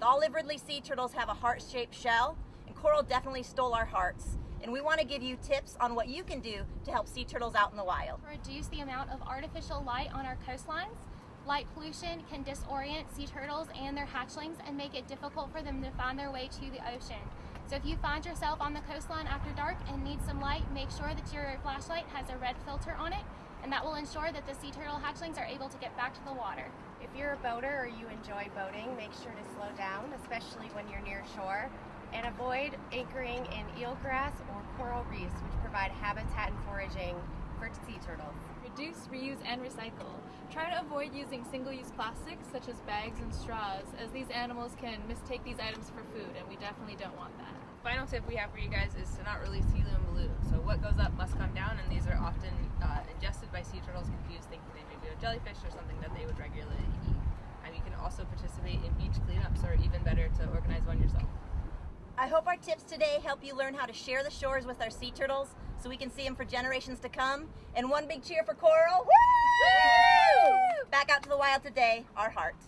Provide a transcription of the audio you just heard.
The olive ridley sea turtles have a heart-shaped shell, and coral definitely stole our hearts. And we want to give you tips on what you can do to help sea turtles out in the wild. Reduce the amount of artificial light on our coastlines. Light pollution can disorient sea turtles and their hatchlings and make it difficult for them to find their way to the ocean. So if you find yourself on the coastline after dark and need some light, make sure that your flashlight has a red filter on it and that will ensure that the sea turtle hatchlings are able to get back to the water. If you're a boater or you enjoy boating, make sure to slow down, especially when you're near shore, and avoid anchoring in eelgrass or coral reefs, which provide habitat and foraging for sea turtles. Reduce, reuse, and recycle. Try to avoid using single-use plastics such as bags and straws, as these animals can mistake these items for food, and we definitely don't want that. Final tip we have for you guys is to not release helium balloons. So what goes up must come down, and these are often thinking they may be a jellyfish or something that they would regularly eat. And you can also participate in beach cleanups, or even better, to organize one yourself. I hope our tips today help you learn how to share the shores with our sea turtles so we can see them for generations to come. And one big cheer for coral. Woo! Back out to the wild today, our hearts.